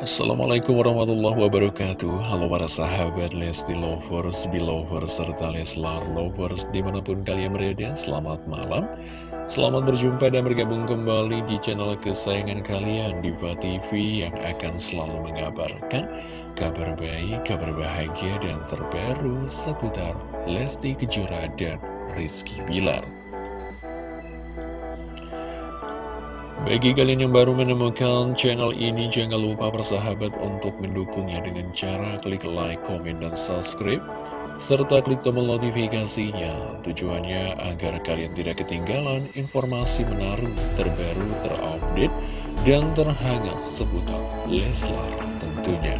Assalamualaikum warahmatullahi wabarakatuh. Halo para sahabat Lesti Lovers, Belovers, serta Leslar Lovers Di mana pun kalian berada, selamat malam. Selamat berjumpa dan bergabung kembali di channel kesayangan kalian Diva TV yang akan selalu mengabarkan Kabar baik, kabar bahagia dan terbaru seputar Lesti Kejora dan Rizky Bilar Bagi kalian yang baru menemukan channel ini, jangan lupa bersahabat untuk mendukungnya dengan cara klik like, komen, dan subscribe, serta klik tombol notifikasinya. Tujuannya agar kalian tidak ketinggalan informasi menarik, terbaru, terupdate, dan terhangat seputar Leslar tentunya.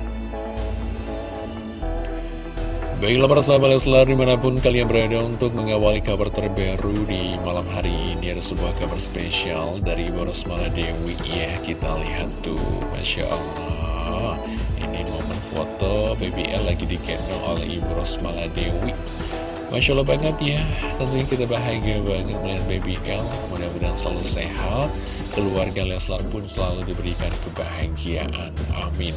Baiklah para sahabat Leslar di mana pun kalian berada untuk mengawali kabar terbaru di malam hari ini Ada sebuah kabar spesial dari Boros Maladewi. Ya Kita lihat tuh. Masya Allah. Ini momen foto BBL lagi digendong oleh Ibu Ros Maladewi. Masya Allah banget ya. Tentunya kita bahagia banget melihat BBL Mudah-mudahan selalu sehat. Keluarga Leslar pun selalu diberikan kebahagiaan. Amin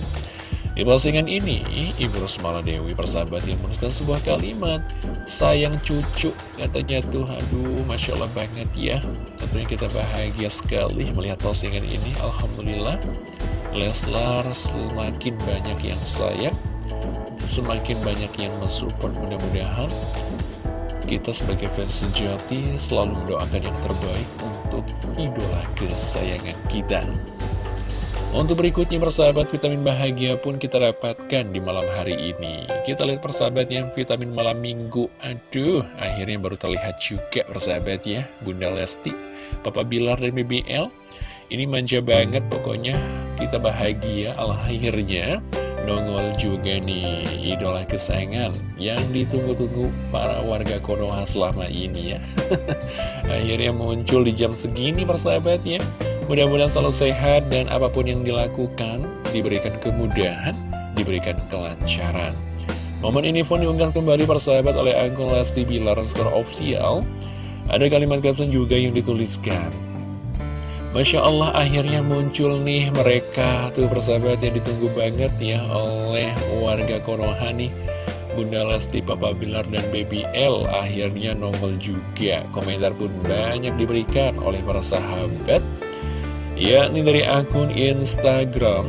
di postingan ini, Ibu Rosmala Dewi persahabat yang menuliskan sebuah kalimat Sayang cucu, katanya tuh, aduh Masya Allah banget ya. Tentunya kita bahagia sekali melihat postingan ini. Alhamdulillah Leslar semakin banyak yang sayang Semakin banyak yang mensupport. Mudah-mudahan Kita sebagai fans sejati selalu mendoakan yang terbaik untuk idola kesayangan kita untuk berikutnya persahabat vitamin bahagia pun kita dapatkan di malam hari ini. Kita lihat persahabat yang vitamin malam minggu. Aduh akhirnya baru terlihat juga persahabat ya. Bunda Lesti, Papa Bilar dan BBL Ini manja banget pokoknya. Kita bahagia akhirnya. Nongol juga nih idola kesayangan yang ditunggu-tunggu para warga Konoha selama ini ya. Akhirnya muncul di jam segini persahabat ya Mudah-mudahan selalu sehat dan apa pun yang dilakukan diberikan kemudahan, diberikan kelancaran. Momen ini pun diunggah kembali persahabat oleh akun Lesti Bilar Skor Official. Ada kalimat caption juga yang dituliskan. Masya Allah akhirnya muncul nih mereka tuh persahabat yang ditunggu banget ya oleh warga Konoha nih. Bunda Lesti, Papa Bilar, dan Baby L akhirnya nongol juga. Komentar pun banyak diberikan oleh para sahabat yakni dari akun Instagram.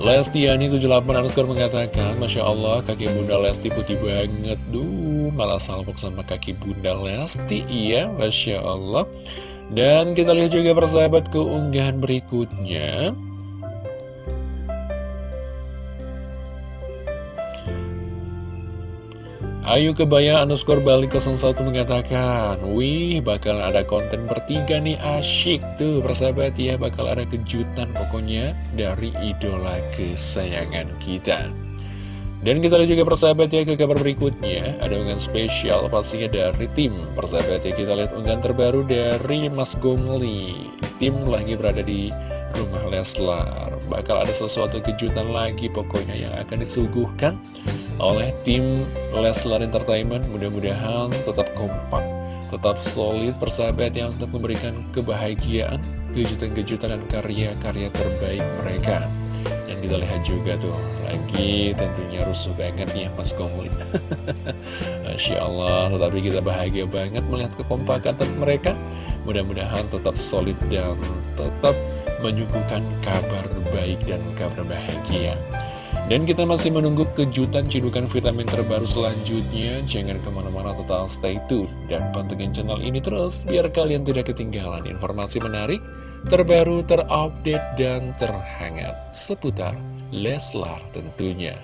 Lestiani78 underscore mengatakan Masya Allah kaki bunda Lesti putih banget. Duh malah salpok sama kaki bunda Lesti Iya Masya Allah. Dan kita lihat juga persahabat keunggahan berikutnya Ayu Kebaya underscore balik 01 mengatakan Wih bakal ada konten bertiga nih asyik tuh persahabat ya Bakal ada kejutan pokoknya dari idola kesayangan kita. Dan kita lihat juga persahabat ya ke kabar berikutnya Ada unggahan spesial pastinya dari tim. Persahabat ya kita lihat unggahan terbaru dari Mas Gongli. Tim lagi berada di rumah Leslar Bakal ada sesuatu kejutan lagi pokoknya yang akan disuguhkan oleh tim Leslar Entertainment. Mudah-mudahan tetap kompak tetap solid persahabat yang untuk memberikan kebahagiaan kejutan-kejutan dan karya-karya terbaik mereka. Dan kita lihat juga tuh lagi tentunya rusuh banget ya Mas Komulin Masya Allah tetapi kita bahagia banget melihat kekompakan mereka. Mudah-mudahan tetap solid dan tetap menyuguhkan kabar baik dan kabar bahagia dan kita masih menunggu kejutan cidukan vitamin terbaru selanjutnya. Jangan ke mana-mana total stay tune dan pantengin channel ini terus biar kalian tidak ketinggalan informasi menarik, terbaru, terupdate, dan terhangat seputar Leslar tentunya.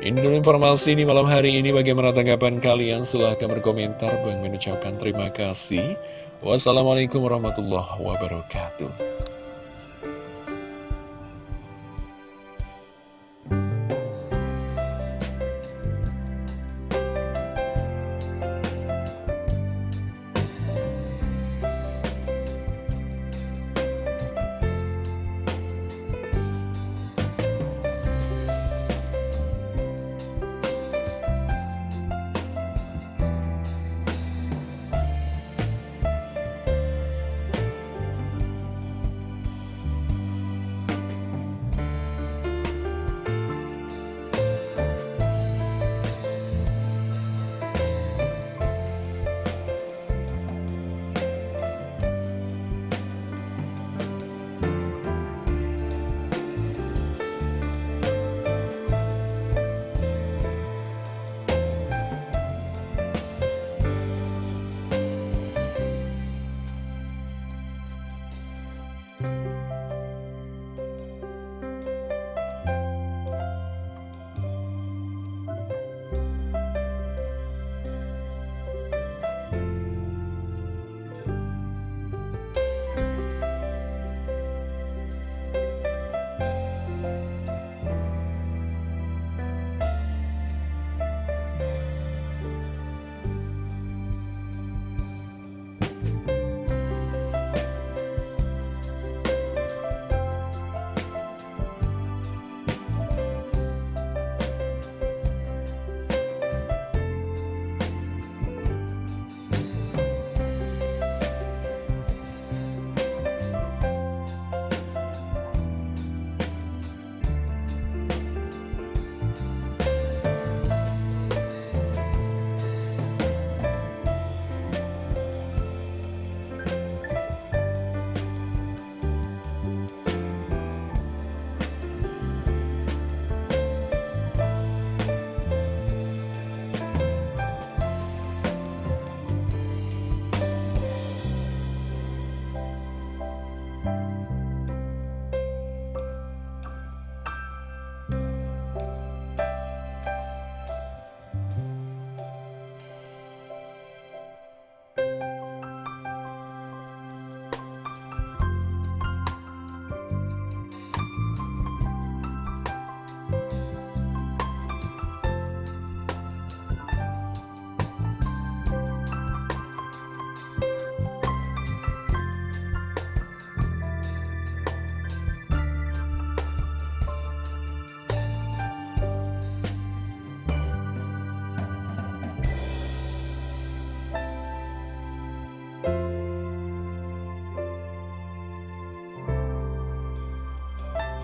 Ini informasi di malam hari ini. Bagaimana tanggapan kalian? Silahkan berkomentar. Bang mengucapkan terima kasih. Wassalamualaikum warahmatullahi wabarakatuh.